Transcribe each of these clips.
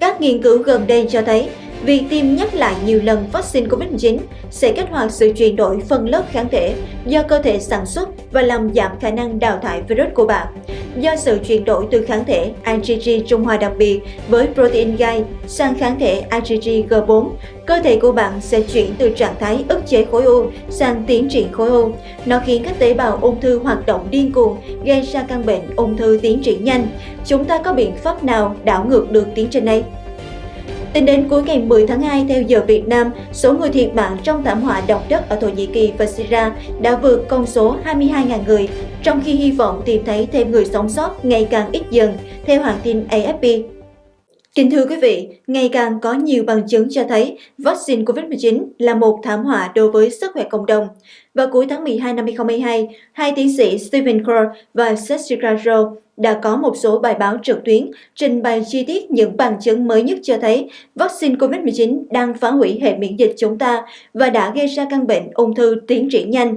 Các nghiên cứu gần đây cho thấy, Việc tiêm nhắc lại nhiều lần vaccine COVID-19 sẽ kích hoạt sự chuyển đổi phân lớp kháng thể do cơ thể sản xuất và làm giảm khả năng đào thải virus của bạn. Do sự chuyển đổi từ kháng thể IgG trung hòa đặc biệt với protein gai sang kháng thể IgG G4, cơ thể của bạn sẽ chuyển từ trạng thái ức chế khối u sang tiến triển khối u. Nó khiến các tế bào ung thư hoạt động điên cuồng, gây ra căn bệnh ung thư tiến triển nhanh. Chúng ta có biện pháp nào đảo ngược được tiến trình này? Tính đến cuối ngày 10 tháng 2 theo giờ Việt Nam, số người thiệt mạng trong thảm họa động đất ở Thổ Nhĩ Kỳ và Syria đã vượt con số 22.000 người, trong khi hy vọng tìm thấy thêm người sống sót ngày càng ít dần, theo hãng tin AFP. Kính thưa quý vị, ngày càng có nhiều bằng chứng cho thấy vaccine COVID-19 là một thảm họa đối với sức khỏe cộng đồng. Vào cuối tháng 12 năm 2022, hai tiến sĩ Stephen Core và Jessica Rowe đã có một số bài báo trực tuyến trình bày chi tiết những bằng chứng mới nhất cho thấy vaccine COVID-19 đang phá hủy hệ miễn dịch chúng ta và đã gây ra căn bệnh ung thư tiến triển nhanh.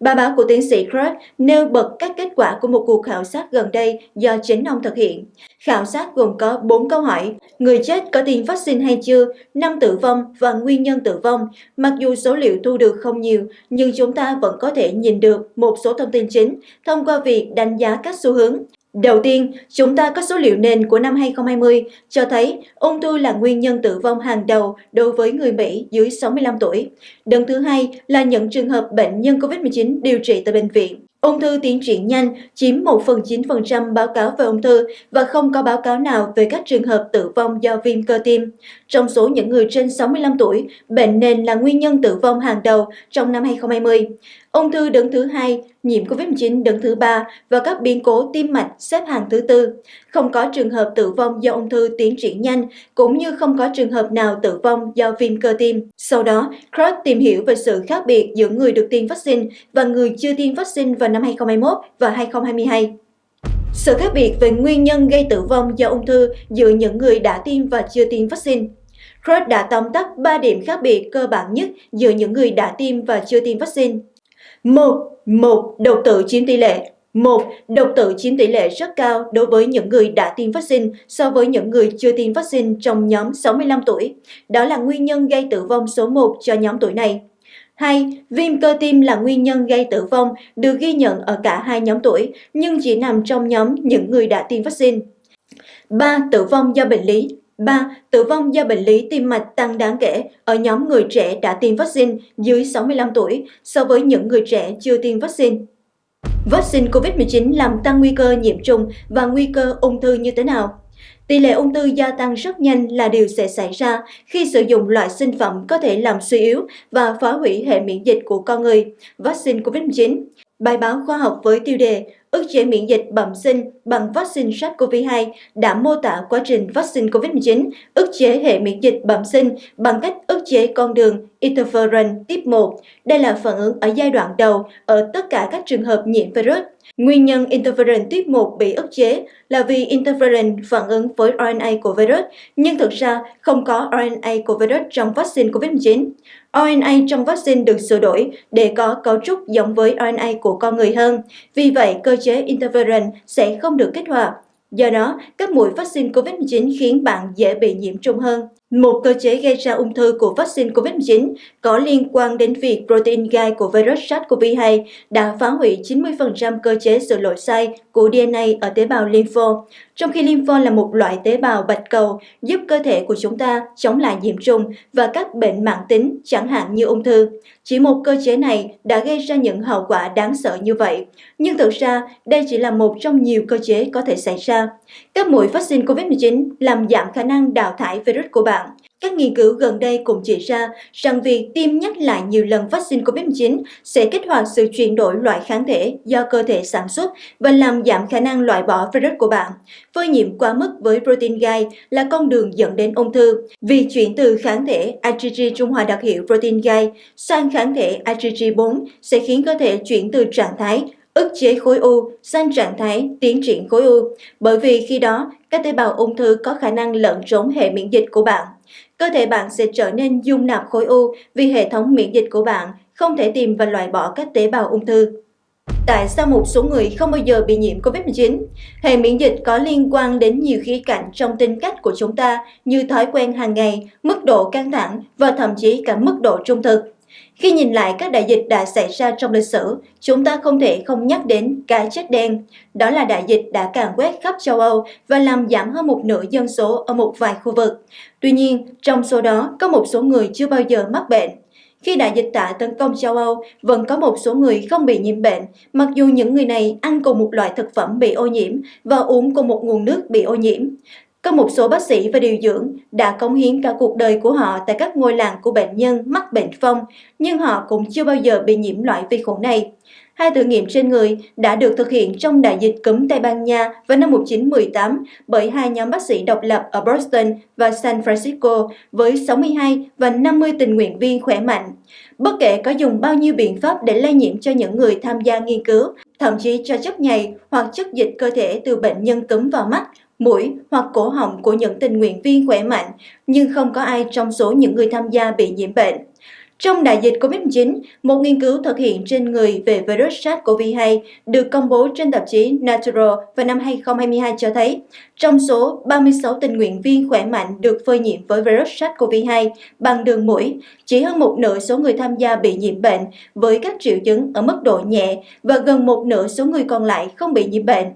Bài báo của tiến sĩ Craig nêu bật các kết quả của một cuộc khảo sát gần đây do chính ông thực hiện. Khảo sát gồm có 4 câu hỏi, người chết có tiêm vaccine hay chưa, năm tử vong và nguyên nhân tử vong. Mặc dù số liệu thu được không nhiều, nhưng chúng ta ta vẫn có thể nhìn được một số thông tin chính thông qua việc đánh giá các xu hướng. Đầu tiên, chúng ta có số liệu nền của năm 2020 cho thấy ung thư là nguyên nhân tử vong hàng đầu đối với người Mỹ dưới 65 tuổi. Đơn thứ hai là những trường hợp bệnh nhân COVID-19 điều trị tại bệnh viện. Ung thư tiến triển nhanh chiếm 1 phần 9% báo cáo về ung thư và không có báo cáo nào về các trường hợp tử vong do viêm cơ tim. Trong số những người trên 65 tuổi, bệnh nền là nguyên nhân tử vong hàng đầu trong năm 2020. Ung thư đứng thứ hai, nhiễm COVID-19 đứng thứ ba và các biến cố tim mạch xếp hàng thứ tư. Không có trường hợp tử vong do ung thư tiến triển nhanh, cũng như không có trường hợp nào tử vong do viêm cơ tim. Sau đó, Cross tìm hiểu về sự khác biệt giữa người được tiêm vaccine và người chưa tiêm vaccine vào năm 2021 và 2022. Sự khác biệt về nguyên nhân gây tử vong do ung thư giữa những người đã tiêm và chưa tiêm vaccine. Cross đã tóm tắt 3 điểm khác biệt cơ bản nhất giữa những người đã tiêm và chưa tiêm vaccine. Một, một độc tử chiếm tỷ lệ. Một, độc tử chiếm tỷ lệ rất cao đối với những người đã tiêm vaccine so với những người chưa tiêm vaccine trong nhóm 65 tuổi. Đó là nguyên nhân gây tử vong số 1 cho nhóm tuổi này. 2. Viêm cơ tim là nguyên nhân gây tử vong được ghi nhận ở cả hai nhóm tuổi, nhưng chỉ nằm trong nhóm những người đã tiêm vaccine. 3. Tử vong do bệnh lý 3. Tử vong do bệnh lý tim mạch tăng đáng kể ở nhóm người trẻ đã tiêm vaccine dưới 65 tuổi so với những người trẻ chưa tiêm vaccine. Vaccine COVID-19 làm tăng nguy cơ nhiễm trùng và nguy cơ ung thư như thế nào? Tỷ lệ ung thư gia tăng rất nhanh là điều sẽ xảy ra khi sử dụng loại sinh phẩm có thể làm suy yếu và phá hủy hệ miễn dịch của con người, vaccine COVID-19. Bài báo khoa học với tiêu đề ức chế miễn dịch bẩm sinh bằng vaccine SARS-CoV-2 đã mô tả quá trình vaccine COVID-19 ức chế hệ miễn dịch bẩm sinh bằng cách ức chế con đường interferon tiếp 1. Đây là phản ứng ở giai đoạn đầu ở tất cả các trường hợp nhiễm virus. Nguyên nhân interferon tiếp 1 bị ức chế là vì interferon phản ứng với RNA của virus, nhưng thực ra không có RNA của virus trong vaccine COVID-19. RNA trong vaccine được sửa đổi để có cấu trúc giống với RNA của con người hơn. Vì vậy, cơ chế interferon sẽ không được kích hoạt. Do đó, các mũi vaccine COVID-19 khiến bạn dễ bị nhiễm trùng hơn. Một cơ chế gây ra ung thư của vaccine COVID-19 có liên quan đến việc protein gai của virus SARS-CoV-2 đã phá hủy 90% cơ chế sửa lỗi sai của DNA ở tế bào lympho, trong khi lympho là một loại tế bào bạch cầu giúp cơ thể của chúng ta chống lại nhiễm trùng và các bệnh mãn tính, chẳng hạn như ung thư. Chỉ một cơ chế này đã gây ra những hậu quả đáng sợ như vậy. Nhưng thực ra, đây chỉ là một trong nhiều cơ chế có thể xảy ra. Các mũi vaccine COVID-19 làm giảm khả năng đào thải virus của bạn. Các nghiên cứu gần đây cũng chỉ ra rằng việc tiêm nhắc lại nhiều lần vaccine COVID-19 sẽ kích hoạt sự chuyển đổi loại kháng thể do cơ thể sản xuất và làm giảm khả năng loại bỏ virus của bạn. Phơi nhiễm quá mức với protein gai là con đường dẫn đến ung thư. vì chuyển từ kháng thể IgG trung hòa đặc hiệu protein gai sang kháng thể IgG4 sẽ khiến cơ thể chuyển từ trạng thái ức chế khối u sang trạng thái tiến triển khối u, bởi vì khi đó các tế bào ung thư có khả năng lẫn trốn hệ miễn dịch của bạn. Cơ thể bạn sẽ trở nên dung nạp khối u vì hệ thống miễn dịch của bạn không thể tìm và loại bỏ các tế bào ung thư. Tại sao một số người không bao giờ bị nhiễm COVID-19? Hệ miễn dịch có liên quan đến nhiều khía cạnh trong tính cách của chúng ta như thói quen hàng ngày, mức độ căng thẳng và thậm chí cả mức độ trung thực. Khi nhìn lại các đại dịch đã xảy ra trong lịch sử, chúng ta không thể không nhắc đến cái chết đen. Đó là đại dịch đã càn quét khắp châu Âu và làm giảm hơn một nửa dân số ở một vài khu vực. Tuy nhiên, trong số đó có một số người chưa bao giờ mắc bệnh. Khi đại dịch tả tấn công châu Âu, vẫn có một số người không bị nhiễm bệnh, mặc dù những người này ăn cùng một loại thực phẩm bị ô nhiễm và uống cùng một nguồn nước bị ô nhiễm. Có một số bác sĩ và điều dưỡng đã cống hiến cả cuộc đời của họ tại các ngôi làng của bệnh nhân mắc bệnh phong, nhưng họ cũng chưa bao giờ bị nhiễm loại vi khuẩn này. Hai thử nghiệm trên người đã được thực hiện trong đại dịch cúm Tây Ban Nha vào năm 1918 bởi hai nhóm bác sĩ độc lập ở Boston và San Francisco với 62 và 50 tình nguyện viên khỏe mạnh. Bất kể có dùng bao nhiêu biện pháp để lây nhiễm cho những người tham gia nghiên cứu, thậm chí cho chất nhầy hoặc chất dịch cơ thể từ bệnh nhân cúm vào mắt, mũi hoặc cổ họng của những tình nguyện viên khỏe mạnh, nhưng không có ai trong số những người tham gia bị nhiễm bệnh. Trong đại dịch COVID-19, một nghiên cứu thực hiện trên người về virus SARS-CoV-2 được công bố trên tạp chí Natural vào năm 2022 cho thấy, trong số 36 tình nguyện viên khỏe mạnh được phơi nhiễm với virus SARS-CoV-2 bằng đường mũi, chỉ hơn một nửa số người tham gia bị nhiễm bệnh với các triệu chứng ở mức độ nhẹ và gần một nửa số người còn lại không bị nhiễm bệnh.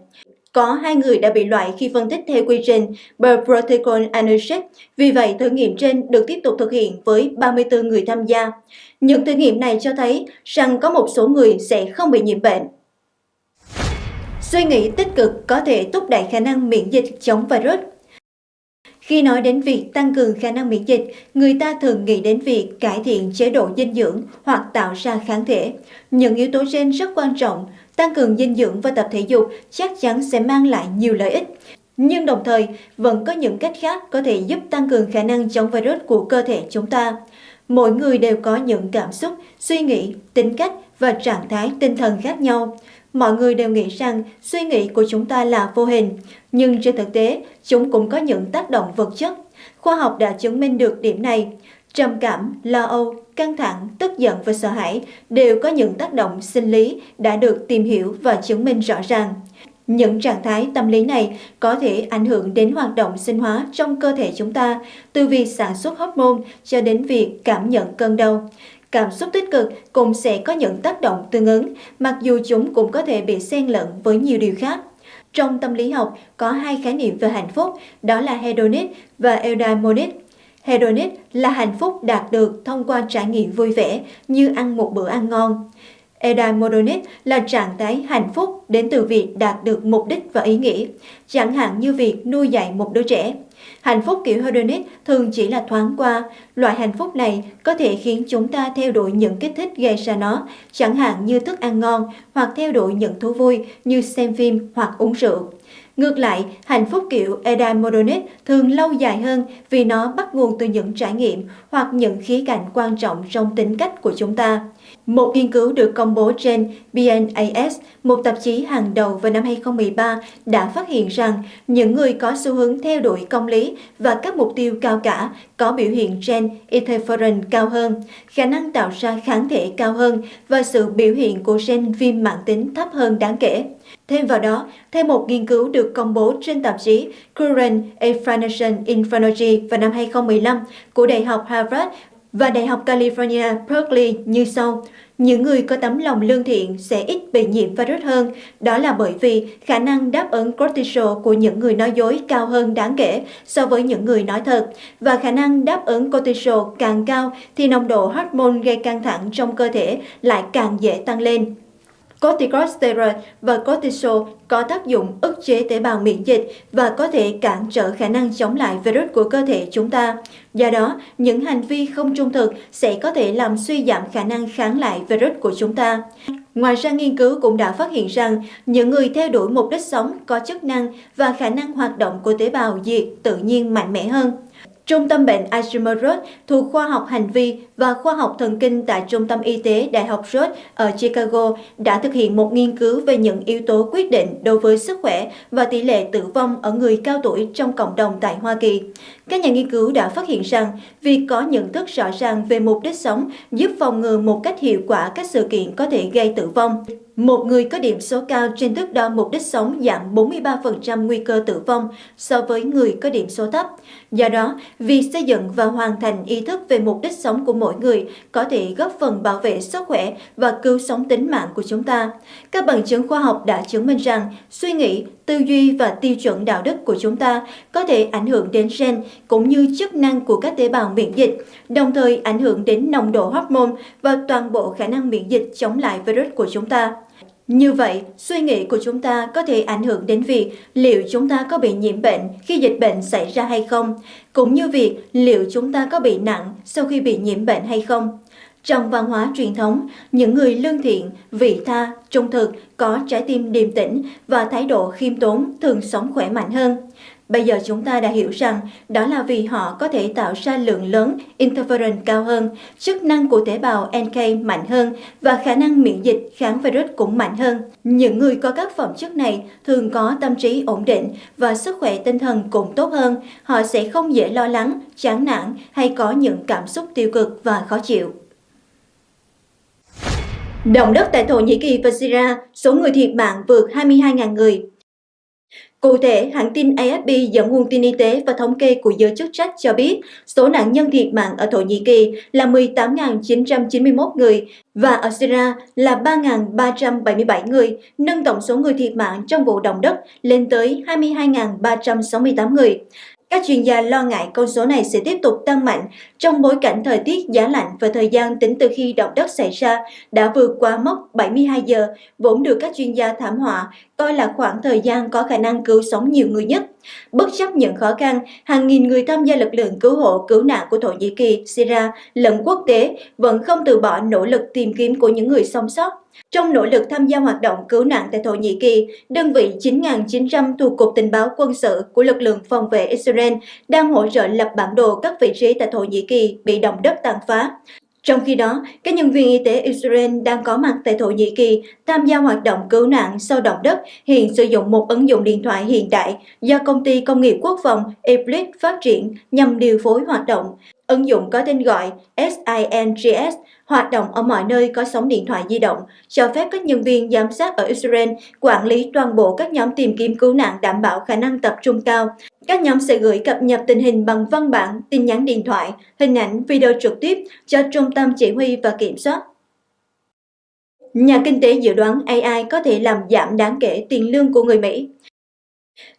Có hai người đã bị loại khi phân tích theo quy trình Per Protocol Analysis, vì vậy thử nghiệm trên được tiếp tục thực hiện với 34 người tham gia. Những thử nghiệm này cho thấy rằng có một số người sẽ không bị nhiễm bệnh. Suy nghĩ tích cực có thể thúc đẩy khả năng miễn dịch chống virus. Khi nói đến việc tăng cường khả năng miễn dịch, người ta thường nghĩ đến việc cải thiện chế độ dinh dưỡng hoặc tạo ra kháng thể. Những yếu tố trên rất quan trọng, tăng cường dinh dưỡng và tập thể dục chắc chắn sẽ mang lại nhiều lợi ích. Nhưng đồng thời, vẫn có những cách khác có thể giúp tăng cường khả năng chống virus của cơ thể chúng ta. Mỗi người đều có những cảm xúc, suy nghĩ, tính cách và trạng thái tinh thần khác nhau. Mọi người đều nghĩ rằng suy nghĩ của chúng ta là vô hình, nhưng trên thực tế, chúng cũng có những tác động vật chất. Khoa học đã chứng minh được điểm này. Trầm cảm, lo âu, căng thẳng, tức giận và sợ hãi đều có những tác động sinh lý đã được tìm hiểu và chứng minh rõ ràng. Những trạng thái tâm lý này có thể ảnh hưởng đến hoạt động sinh hóa trong cơ thể chúng ta, từ việc sản xuất hormone cho đến việc cảm nhận cơn đau. Cảm xúc tích cực cũng sẽ có những tác động tương ứng, mặc dù chúng cũng có thể bị xen lẫn với nhiều điều khác. Trong tâm lý học có hai khái niệm về hạnh phúc, đó là hedonic và eudaimonic. Hedonic là hạnh phúc đạt được thông qua trải nghiệm vui vẻ như ăn một bữa ăn ngon. Eudaimonic là trạng thái hạnh phúc đến từ việc đạt được mục đích và ý nghĩa, chẳng hạn như việc nuôi dạy một đứa trẻ. Hạnh phúc kiểu hedonic thường chỉ là thoáng qua. Loại hạnh phúc này có thể khiến chúng ta theo đuổi những kích thích gây ra nó, chẳng hạn như thức ăn ngon hoặc theo đuổi những thú vui như xem phim hoặc uống rượu. Ngược lại, hạnh phúc kiểu eudaimonic thường lâu dài hơn vì nó bắt nguồn từ những trải nghiệm hoặc những khía cạnh quan trọng trong tính cách của chúng ta. Một nghiên cứu được công bố trên BNAS, một tạp chí hàng đầu vào năm 2013, đã phát hiện rằng những người có xu hướng theo đuổi công lý và các mục tiêu cao cả có biểu hiện gen interferon cao hơn, khả năng tạo ra kháng thể cao hơn và sự biểu hiện của gen viêm mạng tính thấp hơn đáng kể. Thêm vào đó, theo một nghiên cứu được công bố trên tạp chí Current Information in vào năm 2015 của Đại học Harvard và Đại học California Berkeley như sau. Những người có tấm lòng lương thiện sẽ ít bị nhiễm virus hơn, đó là bởi vì khả năng đáp ứng cortisol của những người nói dối cao hơn đáng kể so với những người nói thật, và khả năng đáp ứng cortisol càng cao thì nồng độ hormone gây căng thẳng trong cơ thể lại càng dễ tăng lên. Corticosteroid và cortisol có tác dụng ức chế tế bào miễn dịch và có thể cản trở khả năng chống lại virus của cơ thể chúng ta. Do đó, những hành vi không trung thực sẽ có thể làm suy giảm khả năng kháng lại virus của chúng ta. Ngoài ra, nghiên cứu cũng đã phát hiện rằng những người theo đuổi mục đích sống có chức năng và khả năng hoạt động của tế bào diệt tự nhiên mạnh mẽ hơn. Trung tâm bệnh Alzheimer thuộc khoa học hành vi và khoa học thần kinh tại Trung tâm Y tế Đại học Road ở Chicago đã thực hiện một nghiên cứu về những yếu tố quyết định đối với sức khỏe và tỷ lệ tử vong ở người cao tuổi trong cộng đồng tại Hoa Kỳ. Các nhà nghiên cứu đã phát hiện rằng việc có nhận thức rõ ràng về mục đích sống giúp phòng ngừa một cách hiệu quả các sự kiện có thể gây tử vong. Một người có điểm số cao trên thước đo mục đích sống giảm 43% nguy cơ tử vong so với người có điểm số thấp. Do đó, việc xây dựng và hoàn thành ý thức về mục đích sống của mỗi mỗi người có thể góp phần bảo vệ sức khỏe và cứu sống tính mạng của chúng ta. Các bằng chứng khoa học đã chứng minh rằng suy nghĩ, tư duy và tiêu chuẩn đạo đức của chúng ta có thể ảnh hưởng đến gen cũng như chức năng của các tế bào miễn dịch, đồng thời ảnh hưởng đến nồng độ hormone và toàn bộ khả năng miễn dịch chống lại virus của chúng ta. Như vậy, suy nghĩ của chúng ta có thể ảnh hưởng đến việc liệu chúng ta có bị nhiễm bệnh khi dịch bệnh xảy ra hay không, cũng như việc liệu chúng ta có bị nặng sau khi bị nhiễm bệnh hay không. Trong văn hóa truyền thống, những người lương thiện, vị tha, trung thực, có trái tim điềm tĩnh và thái độ khiêm tốn thường sống khỏe mạnh hơn. Bây giờ chúng ta đã hiểu rằng đó là vì họ có thể tạo ra lượng lớn interferon cao hơn, chức năng của tế bào NK mạnh hơn và khả năng miễn dịch kháng virus cũng mạnh hơn. Những người có các phẩm chất này thường có tâm trí ổn định và sức khỏe tinh thần cũng tốt hơn. Họ sẽ không dễ lo lắng, chán nản hay có những cảm xúc tiêu cực và khó chịu. Động đất tại Thổ Nhĩ Kỳ và Syria, số người thiệt mạng vượt 22.000 người. Cụ thể, hãng tin AFP dẫn nguồn tin y tế và thống kê của giới chức trách cho biết số nạn nhân thiệt mạng ở Thổ Nhĩ Kỳ là 18.991 người và ở Syria là 3.377 người, nâng tổng số người thiệt mạng trong vụ động đất lên tới 22.368 người. Các chuyên gia lo ngại con số này sẽ tiếp tục tăng mạnh trong bối cảnh thời tiết giá lạnh và thời gian tính từ khi động đất xảy ra đã vượt qua mốc 72 giờ, vốn được các chuyên gia thảm họa coi là khoảng thời gian có khả năng cứu sống nhiều người nhất. Bất chấp những khó khăn, hàng nghìn người tham gia lực lượng cứu hộ cứu nạn của Thổ Nhĩ Kỳ, Syria lẫn quốc tế vẫn không từ bỏ nỗ lực tìm kiếm của những người sống sót. Trong nỗ lực tham gia hoạt động cứu nạn tại Thổ Nhĩ Kỳ, đơn vị 9.900 thuộc Cục Tình báo Quân sự của lực lượng phòng vệ Israel đang hỗ trợ lập bản đồ các vị trí tại Thổ Nhĩ Kỳ bị động đất tàn phá. Trong khi đó, các nhân viên y tế Israel đang có mặt tại Thổ Nhĩ Kỳ tham gia hoạt động cứu nạn sau động đất hiện sử dụng một ứng dụng điện thoại hiện đại do công ty công nghiệp quốc phòng Eblis phát triển nhằm điều phối hoạt động. Ứng dụng có tên gọi SINGS hoạt động ở mọi nơi có sóng điện thoại di động, cho phép các nhân viên giám sát ở Israel quản lý toàn bộ các nhóm tìm kiếm cứu nạn đảm bảo khả năng tập trung cao. Các nhóm sẽ gửi cập nhật tình hình bằng văn bản, tin nhắn điện thoại, hình ảnh, video trực tiếp cho trung tâm chỉ huy và kiểm soát. Nhà kinh tế dự đoán AI có thể làm giảm đáng kể tiền lương của người Mỹ.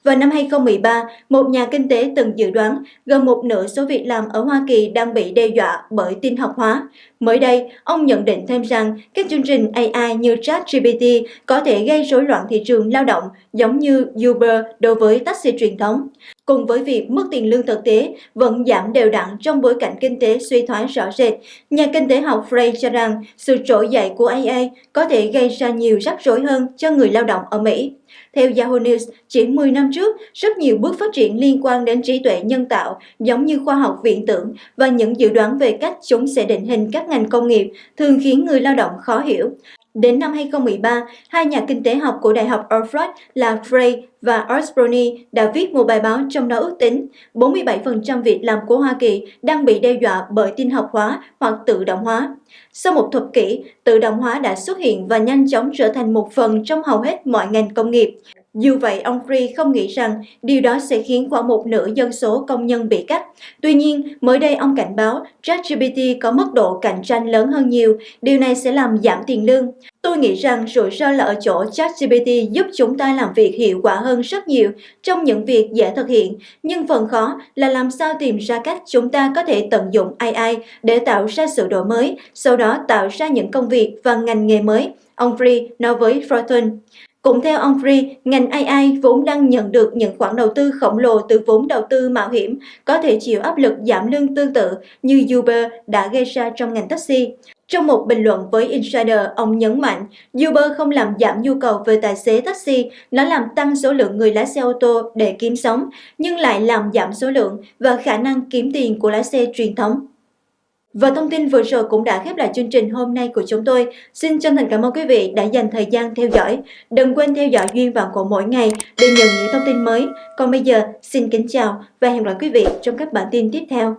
Vào năm 2013, một nhà kinh tế từng dự đoán gần một nửa số việc làm ở Hoa Kỳ đang bị đe dọa bởi tin học hóa. Mới đây, ông nhận định thêm rằng các chương trình AI như ChatGPT có thể gây rối loạn thị trường lao động giống như Uber đối với taxi truyền thống. Cùng với việc mức tiền lương thực tế vẫn giảm đều đặn trong bối cảnh kinh tế suy thoái rõ rệt, nhà kinh tế học Frey cho rằng sự trỗi dậy của AI có thể gây ra nhiều rắc rối hơn cho người lao động ở Mỹ. Theo Yahoo News, chỉ 10 năm trước, rất nhiều bước phát triển liên quan đến trí tuệ nhân tạo giống như khoa học viễn tưởng và những dự đoán về cách chúng sẽ định hình các ngành công nghiệp thường khiến người lao động khó hiểu. Đến năm 2013, hai nhà kinh tế học của Đại học Oxford là Frey và Osborne đã viết một bài báo trong đó ước tính 47% việc làm của Hoa Kỳ đang bị đe dọa bởi tin học hóa hoặc tự động hóa. Sau một thập kỷ, tự động hóa đã xuất hiện và nhanh chóng trở thành một phần trong hầu hết mọi ngành công nghiệp. Dù vậy, ông Free không nghĩ rằng điều đó sẽ khiến khoảng một nửa dân số công nhân bị cắt. Tuy nhiên, mới đây ông cảnh báo ChatGPT có mức độ cạnh tranh lớn hơn nhiều, điều này sẽ làm giảm tiền lương. Tôi nghĩ rằng rủi ro là ở chỗ ChatGPT giúp chúng ta làm việc hiệu quả hơn rất nhiều trong những việc dễ thực hiện, nhưng phần khó là làm sao tìm ra cách chúng ta có thể tận dụng AI để tạo ra sự đổi mới, sau đó tạo ra những công việc và ngành nghề mới. Ông Free nói với Fortune. Cũng theo ông Free, ngành AI vốn đang nhận được những khoản đầu tư khổng lồ từ vốn đầu tư mạo hiểm, có thể chịu áp lực giảm lương tương tự như Uber đã gây ra trong ngành taxi. Trong một bình luận với Insider, ông nhấn mạnh Uber không làm giảm nhu cầu về tài xế taxi, nó làm tăng số lượng người lái xe ô tô để kiếm sống, nhưng lại làm giảm số lượng và khả năng kiếm tiền của lái xe truyền thống. Và thông tin vừa rồi cũng đã khép lại chương trình hôm nay của chúng tôi. Xin chân thành cảm ơn quý vị đã dành thời gian theo dõi. Đừng quên theo dõi Duyên Vạn Cổ mỗi ngày để nhận những thông tin mới. Còn bây giờ, xin kính chào và hẹn gặp lại quý vị trong các bản tin tiếp theo.